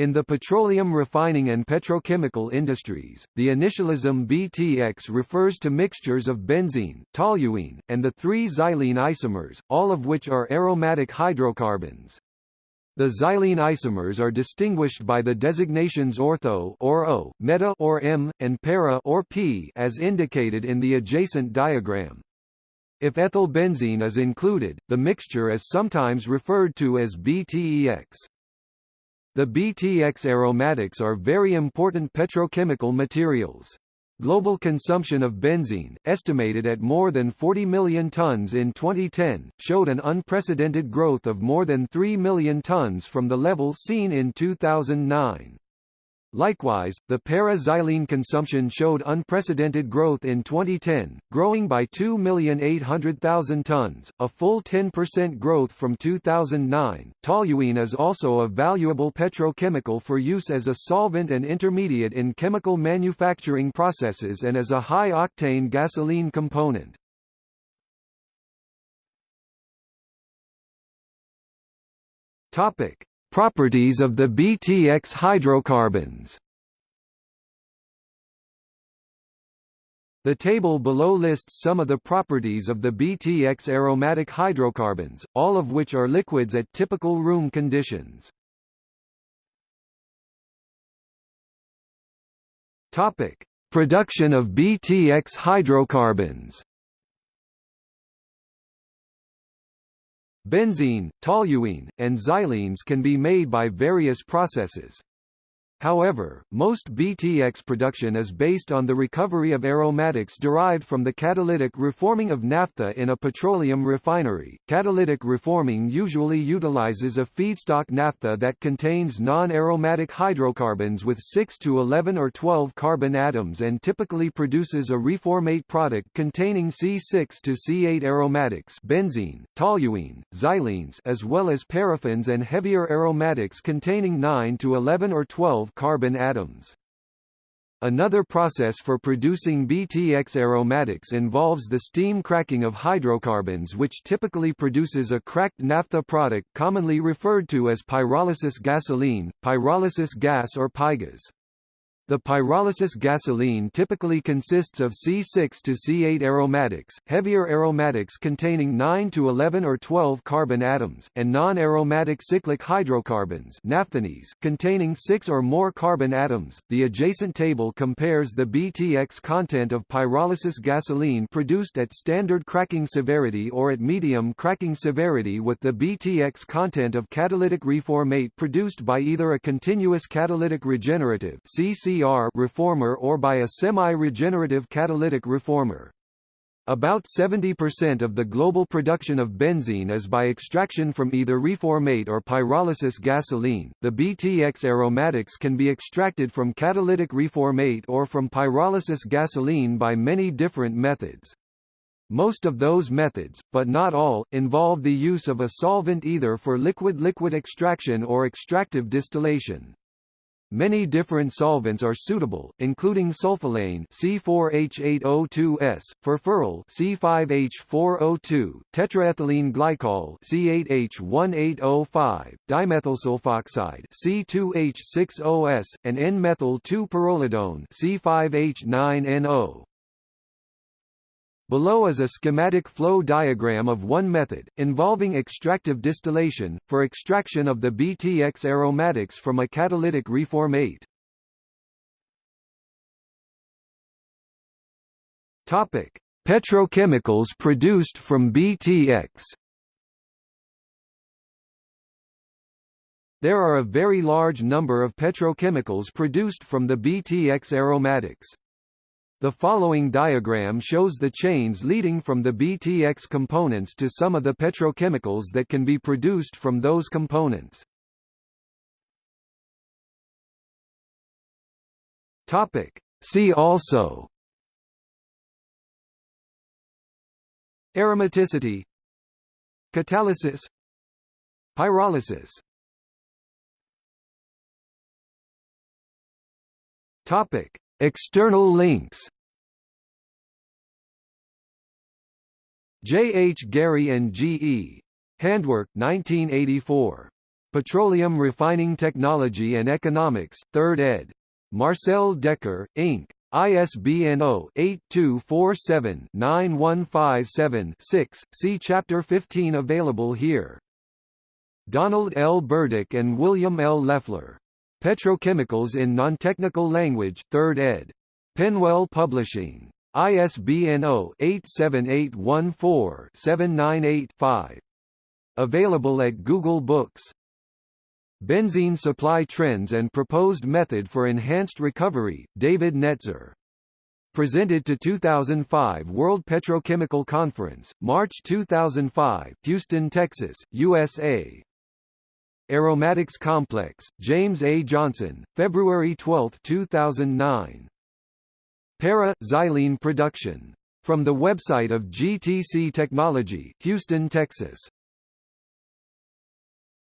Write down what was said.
In the petroleum refining and petrochemical industries, the initialism BTX refers to mixtures of benzene, toluene, and the three xylene isomers, all of which are aromatic hydrocarbons. The xylene isomers are distinguished by the designations ortho or O, meta or M, and para or P as indicated in the adjacent diagram. If ethylbenzene is included, the mixture is sometimes referred to as BTEX. The BTX aromatics are very important petrochemical materials. Global consumption of benzene, estimated at more than 40 million tons in 2010, showed an unprecedented growth of more than 3 million tons from the level seen in 2009. Likewise, the para-xylene consumption showed unprecedented growth in 2010, growing by 2,800,000 tons, a full 10% growth from 2009. Toluene is also a valuable petrochemical for use as a solvent and intermediate in chemical manufacturing processes and as a high-octane gasoline component. Topic: Properties of the BTX hydrocarbons. The table below lists some of the properties of the BTX aromatic hydrocarbons, all of which are liquids at typical room conditions. Topic: Production of BTX hydrocarbons Benzene, toluene, and xylenes can be made by various processes. However, most BTX production is based on the recovery of aromatics derived from the catalytic reforming of naphtha in a petroleum refinery. Catalytic reforming usually utilizes a feedstock naphtha that contains non-aromatic hydrocarbons with 6 to 11 or 12 carbon atoms and typically produces a reformate product containing C6 to C8 aromatics, benzene, toluene, xylenes, as well as paraffins and heavier aromatics containing 9 to 11 or 12 carbon atoms. Another process for producing BTX aromatics involves the steam cracking of hydrocarbons which typically produces a cracked naphtha product commonly referred to as pyrolysis gasoline, pyrolysis gas or pygas. The pyrolysis gasoline typically consists of C6 to C8 aromatics, heavier aromatics containing 9 to 11 or 12 carbon atoms, and non-aromatic cyclic hydrocarbons naphthenes containing 6 or more carbon atoms. The adjacent table compares the BTX content of pyrolysis gasoline produced at standard cracking severity or at medium cracking severity with the BTX content of catalytic reformate produced by either a continuous catalytic regenerative CC reformer or by a semi-regenerative catalytic reformer. About 70% of the global production of benzene is by extraction from either reformate or pyrolysis gasoline. The BTX aromatics can be extracted from catalytic reformate or from pyrolysis gasoline by many different methods. Most of those methods, but not all, involve the use of a solvent either for liquid-liquid extraction or extractive distillation. Many different solvents are suitable, including sulfolane C4H8O2S, furfural C5H4O2, tetraethylene glycol C8H18O5, dimethylsulfoxide C2H6OS, and N-methyl-2-pyrrolidone C5H9NO. Below is a schematic flow diagram of one method, involving extractive distillation, for extraction of the BTX aromatics from a catalytic reformate. Topic: Petrochemicals produced from BTX. There are a very large number of petrochemicals produced from the BTX aromatics. The following diagram shows the chains leading from the BTX components to some of the petrochemicals that can be produced from those components. Topic. See also. Aromaticity. Catalysis. Pyrolysis. Topic External links J. H. Gary and G. E. Handwerk 1984. Petroleum Refining Technology and Economics, 3rd ed. Marcel Dekker, Inc. ISBN 0-8247-9157-6, see Chapter 15 available here. Donald L. Burdick and William L. Leffler. Petrochemicals in Non-Technical Language, 3rd ed. PennWell Publishing. ISBN 0-87814-798-5. Available at Google Books. Benzene Supply Trends and Proposed Method for Enhanced Recovery, David Netzer. Presented to 2005 World Petrochemical Conference, March 2005, Houston, Texas, USA. Aromatics Complex, James A. Johnson, February 12, 2009. Para – Xylene Production. From the website of GTC Technology, Houston, Texas.